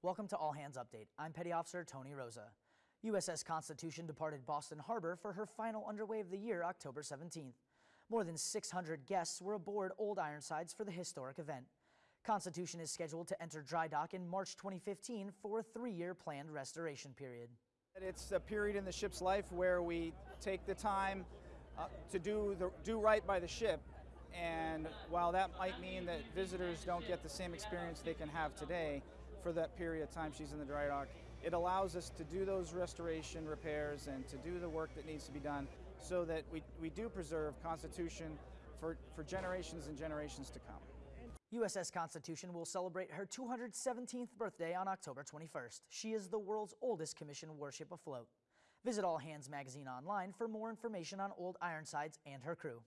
Welcome to All Hands Update. I'm Petty Officer Tony Rosa. USS Constitution departed Boston Harbor for her final underway of the year, October 17th. More than 600 guests were aboard Old Ironsides for the historic event. Constitution is scheduled to enter dry dock in March 2015 for a three-year planned restoration period. It's a period in the ship's life where we take the time uh, to do, the, do right by the ship. And while that might mean that visitors don't get the same experience they can have today for that period of time she's in the dry dock, it allows us to do those restoration repairs and to do the work that needs to be done so that we, we do preserve Constitution for, for generations and generations to come. USS Constitution will celebrate her 217th birthday on October 21st. She is the world's oldest commissioned warship afloat. Visit All Hands magazine online for more information on Old Ironsides and her crew.